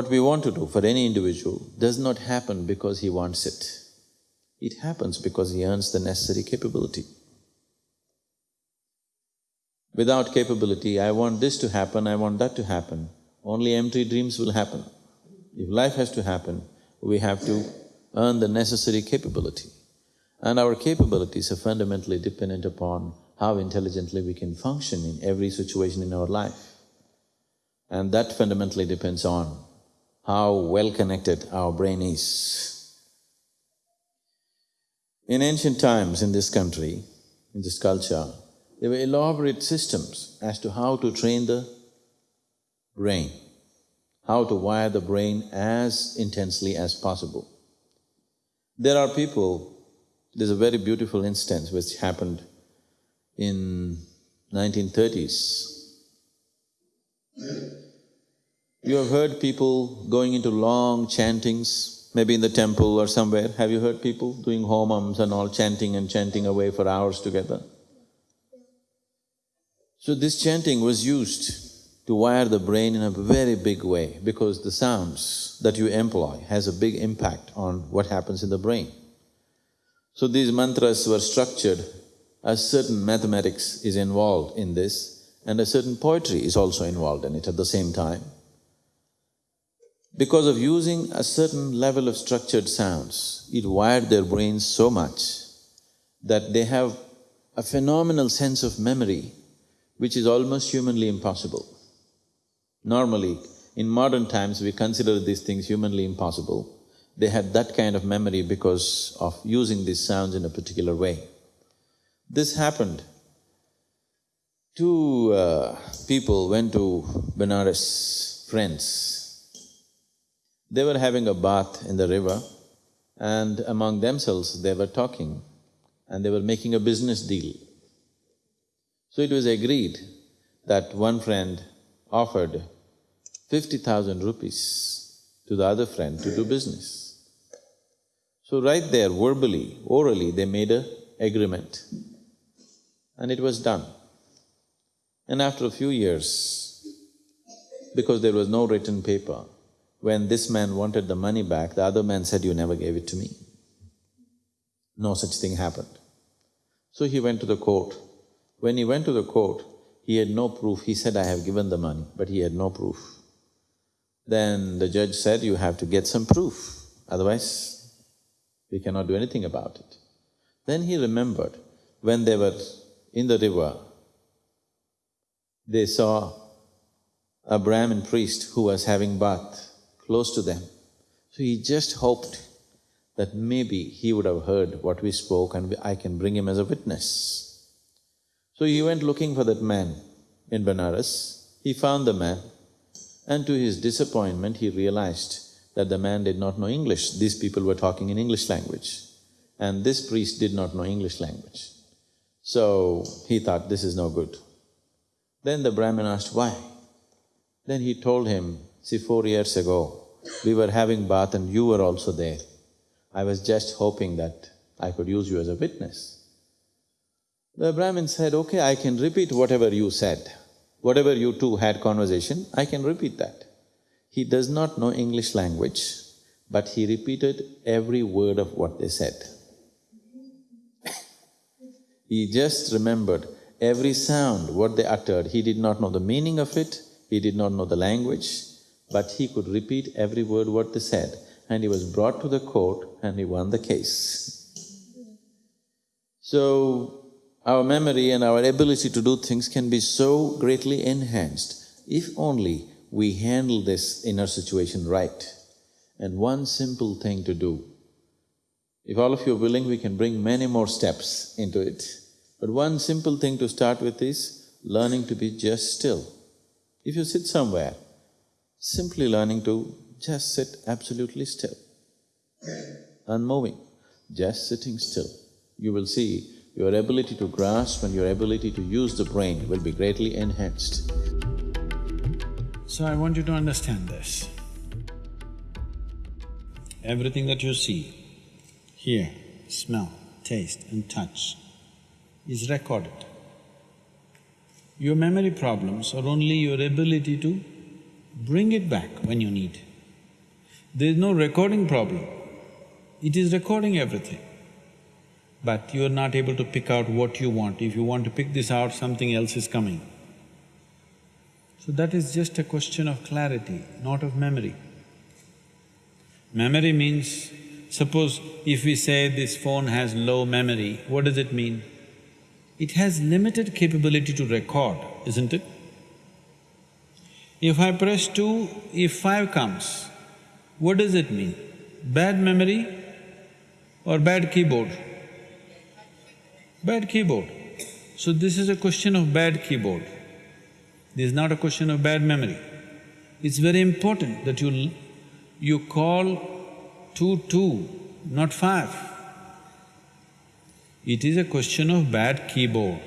what we want to do for any individual does not happen because he wants it. It happens because he earns the necessary capability. Without capability, I want this to happen, I want that to happen, only empty dreams will happen. If life has to happen, we have to earn the necessary capability. And our capabilities are fundamentally dependent upon how intelligently we can function in every situation in our life. And that fundamentally depends on how well connected our brain is. In ancient times in this country, in this culture, there were elaborate systems as to how to train the brain, how to wire the brain as intensely as possible. There are people, there's a very beautiful instance which happened in 1930s. You have heard people going into long chantings, maybe in the temple or somewhere. Have you heard people doing homams and all chanting and chanting away for hours together? So this chanting was used to wire the brain in a very big way because the sounds that you employ has a big impact on what happens in the brain. So these mantras were structured as certain mathematics is involved in this and a certain poetry is also involved in it at the same time. Because of using a certain level of structured sounds, it wired their brains so much that they have a phenomenal sense of memory which is almost humanly impossible. Normally, in modern times we consider these things humanly impossible. They had that kind of memory because of using these sounds in a particular way. This happened. Two uh, people went to Benares, friends, they were having a bath in the river and among themselves they were talking and they were making a business deal. So it was agreed that one friend offered fifty thousand rupees to the other friend to do business. So right there, verbally, orally, they made a agreement and it was done. And after a few years, because there was no written paper, when this man wanted the money back, the other man said, you never gave it to me. No such thing happened. So he went to the court. When he went to the court, he had no proof. He said, I have given the money, but he had no proof. Then the judge said, you have to get some proof, otherwise we cannot do anything about it. Then he remembered, when they were in the river, they saw a Brahmin priest who was having bath close to them. So he just hoped that maybe he would have heard what we spoke and I can bring him as a witness. So he went looking for that man in Benares. He found the man and to his disappointment, he realized that the man did not know English. These people were talking in English language and this priest did not know English language. So he thought, this is no good. Then the Brahmin asked, why? Then he told him, see, four years ago, we were having bath and you were also there. I was just hoping that I could use you as a witness. The Brahmin said, okay, I can repeat whatever you said. Whatever you two had conversation, I can repeat that. He does not know English language, but he repeated every word of what they said. he just remembered every sound, what they uttered. He did not know the meaning of it, he did not know the language, but he could repeat every word what they said and he was brought to the court and he won the case. So, our memory and our ability to do things can be so greatly enhanced if only we handle this inner situation right. And one simple thing to do, if all of you are willing, we can bring many more steps into it. But one simple thing to start with is learning to be just still. If you sit somewhere, simply learning to just sit absolutely still, unmoving, just sitting still. You will see your ability to grasp and your ability to use the brain will be greatly enhanced. So I want you to understand this. Everything that you see, hear, smell, taste and touch is recorded. Your memory problems are only your ability to bring it back when you need. There is no recording problem. It is recording everything. But you are not able to pick out what you want. If you want to pick this out, something else is coming. So that is just a question of clarity, not of memory. Memory means, suppose if we say this phone has low memory, what does it mean? It has limited capability to record, isn't it? If I press two, if five comes, what does it mean? Bad memory or bad keyboard? Bad keyboard. So this is a question of bad keyboard. This is not a question of bad memory. It's very important that you… you call two two, not five. It is a question of bad keyboard.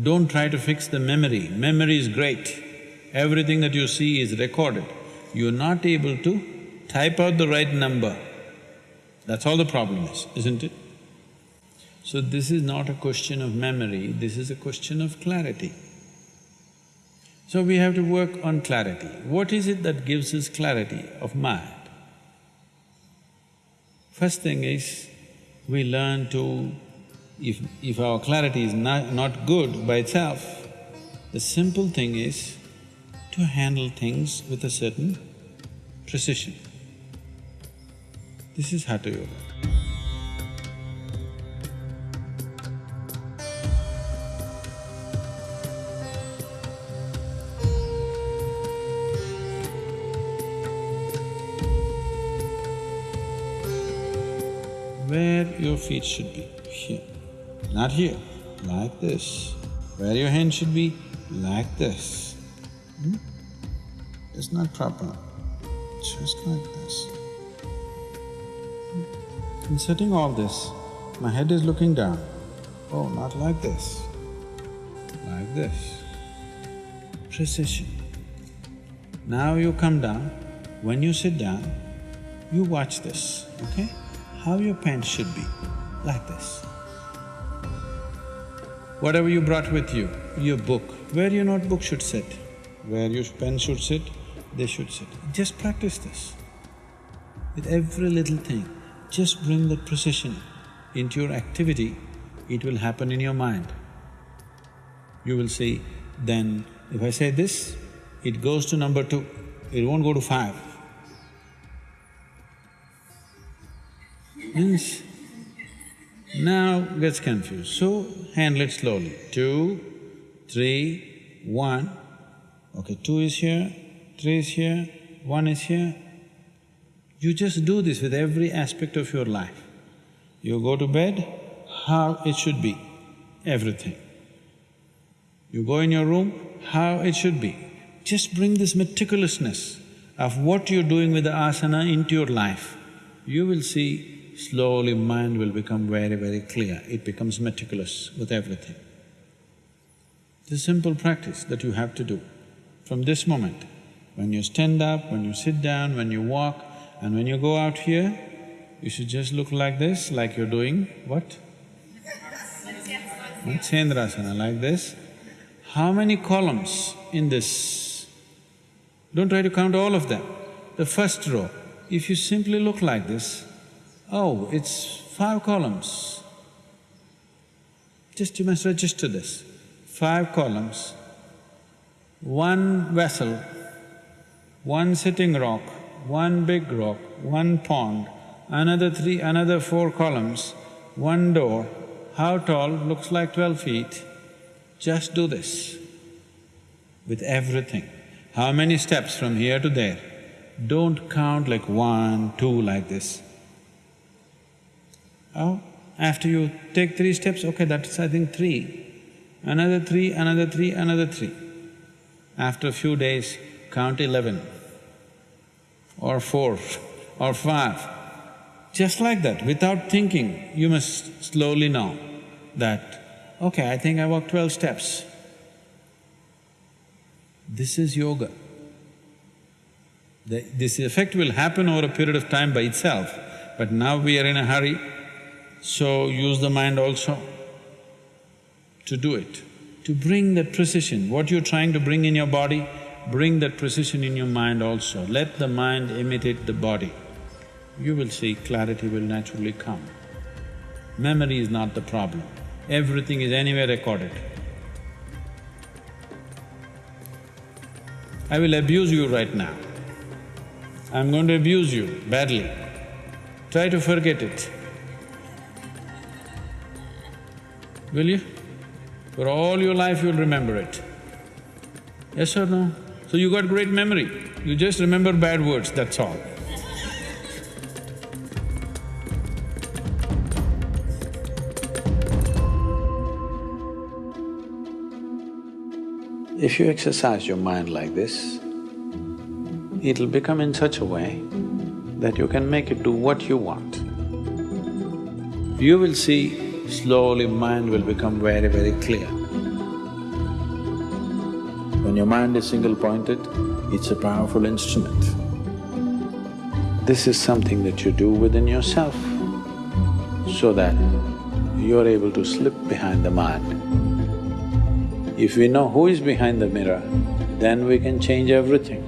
Don't try to fix the memory, memory is great. Everything that you see is recorded. You're not able to type out the right number. That's all the problem is, isn't it? So this is not a question of memory, this is a question of clarity. So we have to work on clarity. What is it that gives us clarity of mind? First thing is, we learn to… if… if our clarity is not, not good by itself, the simple thing is to handle things with a certain precision. This is Hatha Yoga. Where your feet should be, here. Not here, like this. Where your hand should be, like this. Hmm? It's not proper, just like this. In setting all this, my head is looking down. Oh, not like this, like this. Precision. Now you come down, when you sit down, you watch this, okay? How your pants should be, like this. Whatever you brought with you, your book, where your notebook should sit, where your pen should sit, they should sit. Just practice this. With every little thing, just bring that precision into your activity, it will happen in your mind. You will see, then if I say this, it goes to number two, it won't go to five. Means, now gets confused, so handle it slowly. Two, three, one, okay, two is here, three is here, one is here, you just do this with every aspect of your life. You go to bed, how it should be, everything. You go in your room, how it should be. Just bring this meticulousness of what you're doing with the asana into your life. You will see slowly mind will become very, very clear, it becomes meticulous with everything. It's a simple practice that you have to do from this moment. When you stand up, when you sit down, when you walk, and when you go out here, you should just look like this, like you're doing what? Matsyendrasana, like this. How many columns in this? Don't try to count all of them. The first row, if you simply look like this, oh, it's five columns. Just you must register this. Five columns, one vessel, one sitting rock, one big rock, one pond, another three… another four columns, one door, how tall? Looks like twelve feet. Just do this with everything. How many steps from here to there? Don't count like one, two like this. Oh, after you take three steps, okay, that's I think three. Another three, another three, another three. After a few days, count eleven or four or five. Just like that, without thinking, you must slowly know that, okay, I think I walked twelve steps. This is yoga. The, this effect will happen over a period of time by itself, but now we are in a hurry, so use the mind also to do it, to bring that precision. What you're trying to bring in your body, bring that precision in your mind also. Let the mind imitate the body. You will see clarity will naturally come. Memory is not the problem. Everything is anywhere recorded. I will abuse you right now. I'm going to abuse you badly. Try to forget it. Will you? For all your life you'll remember it. Yes or no? So you got great memory, you just remember bad words, that's all. If you exercise your mind like this, it'll become in such a way that you can make it do what you want. You will see slowly mind will become very, very clear. When your mind is single-pointed, it's a powerful instrument. This is something that you do within yourself so that you're able to slip behind the mind. If we know who is behind the mirror, then we can change everything.